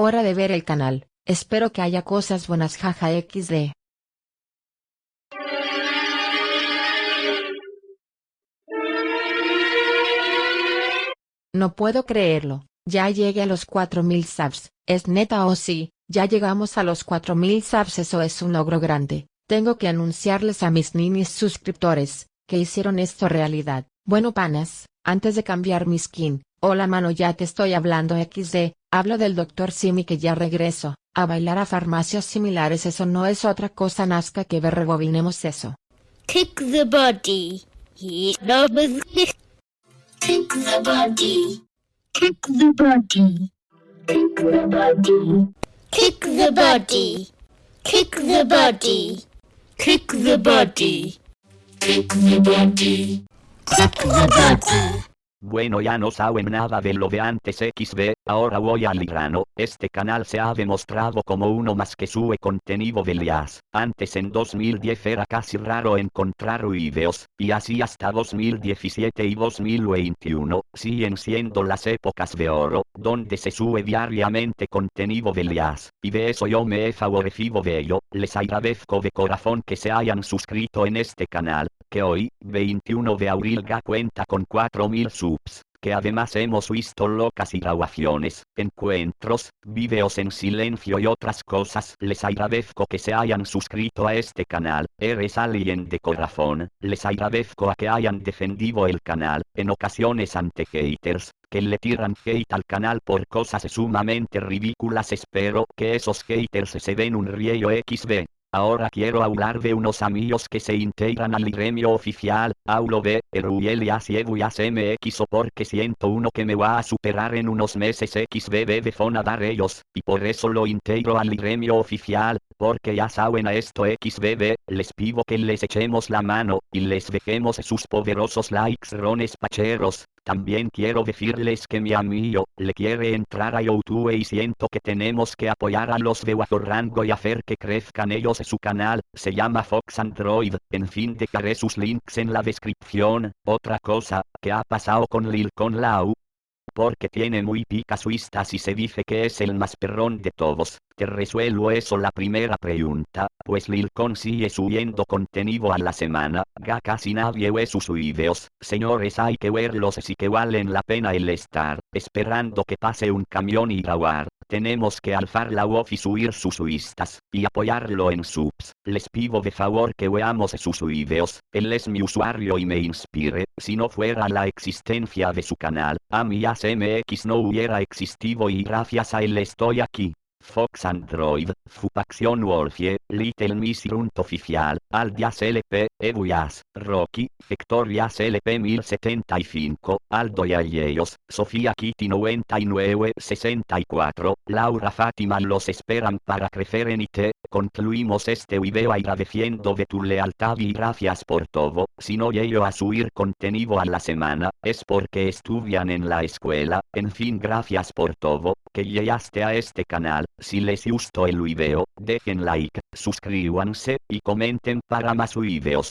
hora de ver el canal, espero que haya cosas buenas jaja xd. No puedo creerlo, ya llegué a los 4000 subs, es neta o sí, ya llegamos a los 4000 subs. Eso es un logro grande, tengo que anunciarles a mis ninis suscriptores, que hicieron esto realidad, bueno panas, antes de cambiar mi skin, hola mano ya te estoy hablando xd, hablo del Dr. Simi que ya regreso, a bailar a farmacias similares eso no es otra cosa nazca que ver rebobinemos eso. Kick the body. Kick the body. Kick the body. Kick the body. Kick the body. Kick the body. Kick the body. Kick the body. Kick the body. Bueno ya no saben nada de lo de antes XB, ahora voy al grano, este canal se ha demostrado como uno más que sube contenido de lias, antes en 2010 era casi raro encontrar videos, y así hasta 2017 y 2021, siguen siendo las épocas de oro, donde se sube diariamente contenido de lias, y de eso yo me he favorecido de ello, les agradezco de corazón que se hayan suscrito en este canal, que hoy, 21 de abril ya cuenta con 4000 subs que además hemos visto locas y grabaciones, encuentros, videos en silencio y otras cosas. Les agradezco que se hayan suscrito a este canal, eres alguien de corazón, les agradezco a que hayan defendido el canal, en ocasiones ante haters, que le tiran hate al canal por cosas sumamente ridículas espero que esos haters se den un riello XD. Ahora quiero hablar de unos amigos que se integran al gremio oficial, Aulo B, Eruel y Asieduas MX o porque siento uno que me va a superar en unos meses XBB de Fonadar ellos, y por eso lo integro al gremio oficial, porque ya saben a esto XBB, les pido que les echemos la mano, y les dejemos sus poderosos likes rones pacheros, también quiero decirles que mi amigo, le quiere entrar a YouTube y siento que tenemos que apoyar a los de rango y hacer que crezcan ellos su canal, se llama Fox Android, en fin dejaré sus links en la descripción, otra cosa, que ha pasado con Lil Con Lau, porque tiene muy picas vistas y se dice que es el más perrón de todos. Te resuelvo eso la primera pregunta, pues Lilcon sigue subiendo contenido a la semana, ya casi nadie ve sus videos, señores hay que verlos si que valen la pena el estar, esperando que pase un camión y grabar, tenemos que alzar la voz y subir sus vistas, y apoyarlo en subs, les pido de favor que veamos sus videos, él es mi usuario y me inspire, si no fuera la existencia de su canal, a mi ASMX no hubiera existido y gracias a él estoy aquí. Fox Android, Fupaction Wolfie, Little Miss Runt Oficial, Aldias LP, Eduyas, Rocky, Victorias LP 1075, Aldo y Ayellos, Sofía Kitty 9964, Laura Fátima los esperan para crecer en IT, concluimos este video agradeciendo de tu lealtad y gracias por todo, si no llego a subir contenido a la semana, es porque estudian en la escuela, en fin gracias por todo, que llegaste a este canal, si les gustó el video, dejen like, suscríbanse y comenten para más videos.